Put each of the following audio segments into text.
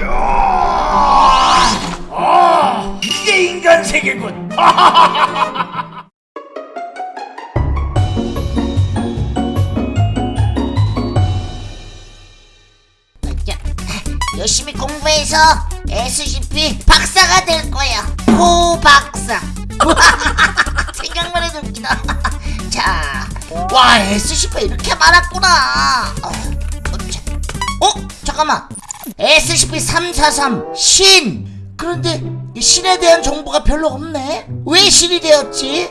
야! 아, 이게 인간 세계군. 자, 열심히 공부해서 SCP 박사가 될 거야. 호 박사. 생각만 해도 웃기다. 자, 와 SCP 이렇게 많았구나. 잠깐만. SCP-343 신. 그런데 이 신에 대한 정보가 별로 없네. 왜 신이 되었지?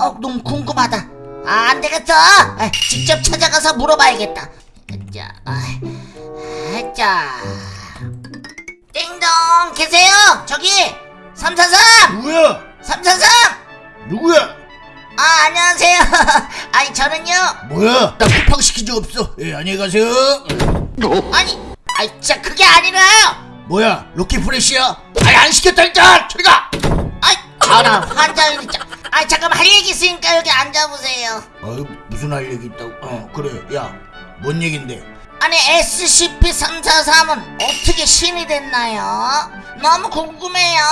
어, 너무 궁금하다. 아, 안 되겠다. 아, 직접 찾아가서 물어봐야겠다. 자, 아, 자. 띵동 계세요? 저기 343! 누구야? 343! 누구야? 아 안녕하세요. 아니 저는요. 뭐야? 나 쿠팡 시킨 적 없어. 예, 안녕히 가세요. 아니 아니 진짜 그게 아니라요. 뭐야? 로키 프레시야? 아니 안 시켰다 일단. 저리 가. 아이 아나 환장이 진짜. 아니 잠깐만 할 얘기 있으니까 여기 앉아보세요. 어, 무슨 할 얘기 있다고? 어, 그래. 야, 뭔 얘긴데? 아니 SCP-343은 어떻게 신이 됐나요? 너무 궁금해요.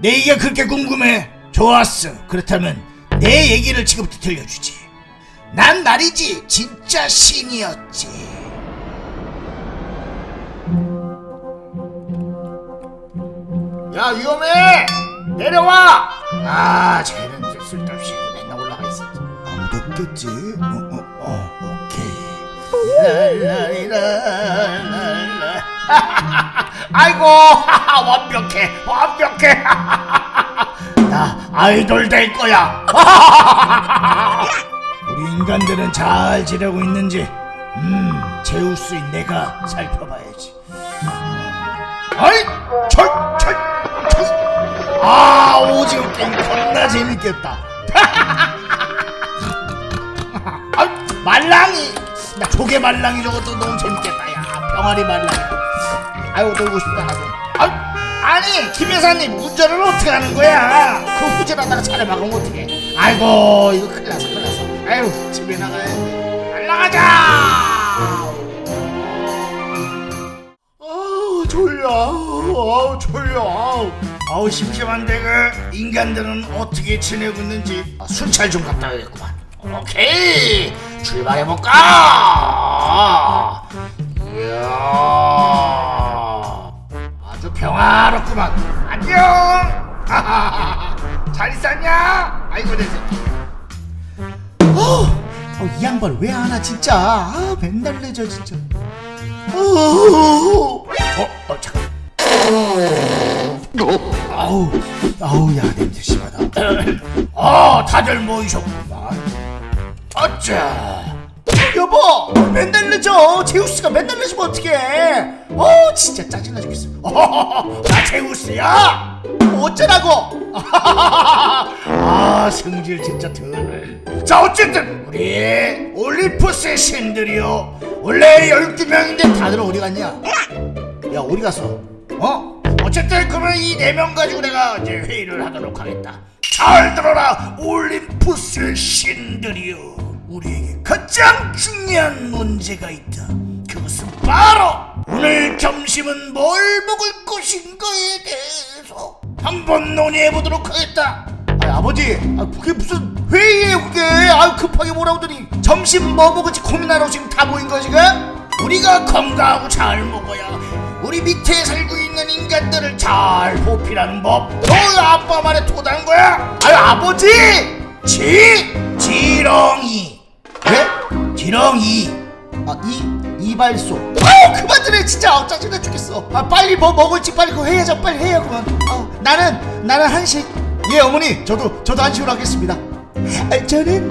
내 얘기가 그렇게 궁금해. 좋았어. 그렇다면 내 얘기를 지금부터 들려주지. 난 말이지 진짜 신이었지. 야 위험해. 내려와. 아 쟤는 쓸데없이 맨날 올라가 있어. 아무도 없겠지. 어, 어, 어, 오케이. 랄라리랄랄라. 아이고 완벽해 완벽해 나 아이돌 될 거야 우리 인간들은 잘 지내고 있는지 음 제우스인 내가 살펴봐야지 아이 철철철 아 오징어 게임 겁나 재밌겠다. 아, 말랑이. 나 조개 말랑이 저것도 너무 재밌겠다. 야 병아리 말랑이. 아유 놀고 싶다 나도 아, 아니 김 여사님 운전을 어떻게 하는 거야? 그 후진하다가 차를 막으면 어떡해? 아이고 이거 큰일 났어 큰일 났어. 아유 집에 나가야 돼. 날라가자! 아우 졸려. 아우 졸려. 아우 아우 심심한데 그 인간들은 어떻게 지내고 있는지. 아, 순찰 좀 갔다 와야겠구만. 오케이. 출발해볼까? 이야. 아주 평화롭구만. 안녕. 잘 있었냐? 아이고 내 새끼. 어, 어, 이 양반 왜 안 와 진짜? 아 맨날 늦어 진짜. 어, 어, 어 잠깐 아우 아우 야 냄새 심하다. 아 다들 모이셨구만 어짜 여보 맨날 늦어. 제우스가 맨날 늦으면 어떡해? 어 진짜 짜증나 죽겠어. 나 제우스야! 어쩌라고? 아 성질 진짜 덜자 어쨌든 우리 올림푸스의 신들이요. 원래 12명인데 다들 어디 갔냐? 야 어디 갔어? 어? 어쨌든 그러면 이 네 명 가지고 내가 이제 회의를 하도록 하겠다. 잘 들어라 올림푸스의 신들이요 우리에게 가장 중요한 문제가 있다. 그것은 바로 오늘 점심은 뭘 먹을 것인가에 대해서 한번 논의해 보도록 하겠다. 아 아버지 아 그게 무슨 회의예요 그게 아 급하게 뭐라고 더니 점심 뭐 먹을지? 고민하라고 지금 다 모인 거 지금? 우리가 건강하고 잘 먹어야 우리 밑에 살고 있는 인간들을 잘 보필하는 법. 너 아빠 말에 토단 거야? 아유 아버지 지 지렁이. 예? 지렁이. 아 이 이발소 아우 그만 좀 해 진짜 아, 짜증나 죽겠어 아 빨리 뭐 먹을지 빨리 그거 해야죠 빨리 해요 그만 아, 나는 나는 한식 예 어머니 저도 저도 한식으로 하겠습니다 아, 저는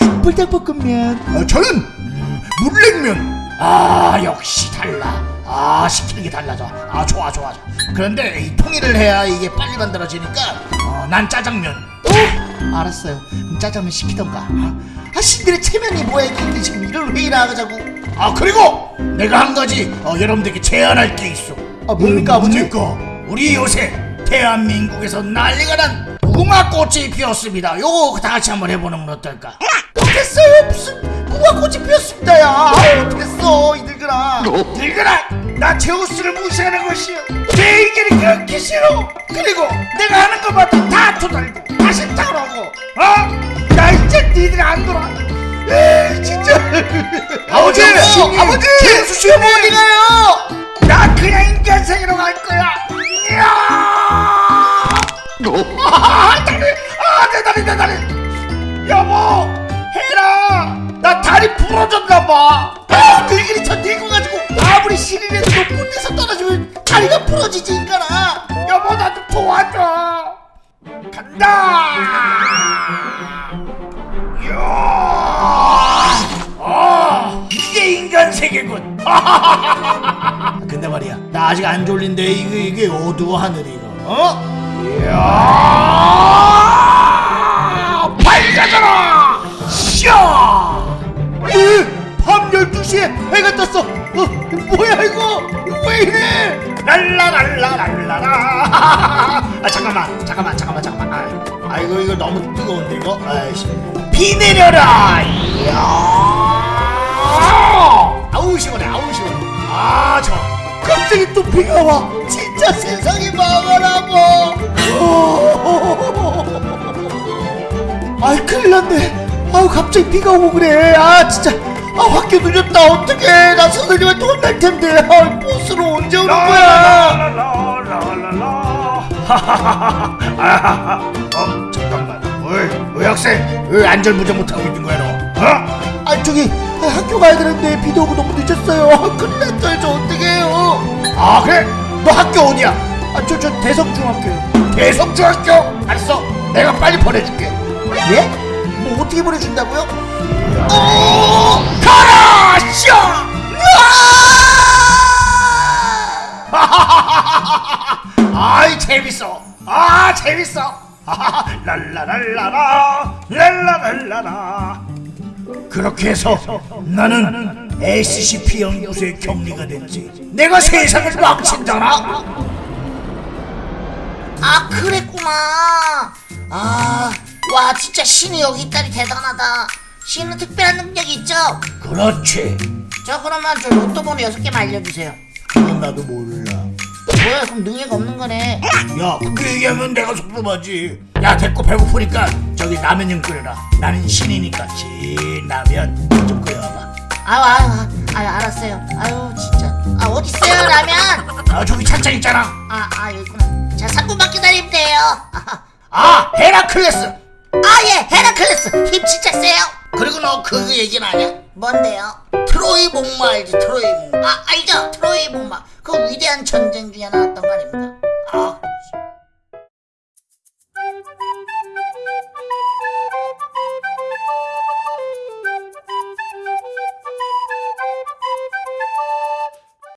아, 불닭볶음면 어, 저는 음, 물냉면. 아 역시 달라. 아 시키는 게 달라져. 아 좋아 좋아. 좋아. 그런데 이 통일을 해야 이게 빨리 만들어지니까 어, 난 짜장면. 어, 알았어요 그럼 짜장면 시키던가 아 신들의 체면이 뭐야 이게 지금 이런 회의를 하자고 아 그리고 내가 한 가지 어, 여러분들께 제안할 게 있어. 아 뭡니까 아버지 뭡니까? 우리 요새 대한민국에서 난리가 난 무화꽃이 피었습니다 요거 다 같이 한번 해보는 건 어떨까 됐어요 무슨 무화꽃이 피었습니다야 됐어 이 늙은아 늙은아 나 제우스를 무시하는 것이요. 내 의견이 그렇게 싫어. 그리고 내가 하는 것마다 다 토달고 다 싫다고 어? 나 이제 니들 안 돌아. 에이 진짜. 아버지! 아버지! 제우스 씨. 어머니 어디가요? 나 그냥 인간생으로 갈 거야. 이야! 아 다리! 아내 다리 내 다리! 여보! 해라! 나 다리 부러졌나 봐 저 늙어 가지고 아무리 신이라도 높은 데서 떨어지면 다리가 부러지지 인간아. 여보 나좀 도와줘. 간다. 이야. 아 이게 인간 세계군. 근데 말이야 나 아직 안 졸린데 이게 이게 어두워 하늘이 이거 어? 이야 12시에 해가 떴어. 어, 뭐야 이거? 왜 이래? 랄라랄라랄라라. 아 잠깐만 잠깐만 잠깐만 잠깐만. 아, 아이고 이거 너무 뜨거운데 이거? 아이씨. 비 내려라! 이야! 아우 시원해 아우 시원해. 아 좋아 갑자기 또 비가 와. 진짜 세상이 망하라고. 아이 큰일 났네. 아우 갑자기 비가 오고 그래. 아 진짜. 아 학교 늦었다 어떡해 나 선생님한테 혼날 텐데 아 버스로 언제 오는 거야 어 잠깐만 어이 어 학생 왜 안절부절 못하고 있는 거야 너 어? 아 저기 아, 학교 가야 되는데 비도 오고 너무 늦었어요 아, 큰일 났어요 저 어떡해요 아 그래 너 학교 어디야 아 저 저 대성중학교요 대성중학교 알았어 내가 빨리 보내줄게 예? 뭐 어떻게 보내준다고요? 어, 가라 샤 아이 재밌어. 아 재밌어. 랄라랄라라 랄라랄라라. 그렇게 해서 나는 SCP 연구소의 격리가 됐지. 내가 세상을 망친다나? 아 그랬구나. 아 와 진짜 신이 여기 있다니 대단하다 신은 특별한 능력이 있죠? 그렇지. 저 그러면 저 로또 번호 여섯 개만 알려주세요. 그건 나도 몰라. 뭐야 그럼 능력 없는 거네. 야 그렇게 얘기하면 내가 섭섭하지. 야 됐고 배고프니까 저기 라면 좀 끓여라. 나는 신이니까 진라면 좀 끓여봐. 아유 아유 아유 알았어요. 아유 진짜. 아 어딨어요 라면? 아 저기 찬장 있잖아. 아 아 여기 있구나 자 3분만 기다리면 돼요. 아 헤라클레스! 아 예 헤라클레스. 힘 진짜 세요 그리고 너 그 얘기는 아냐? 뭔데요? 트로이 목마 알지? 트로이 목마 아 알죠? 트로이 목마. 그 위대한 전쟁 중에 나왔던 거 아닙니까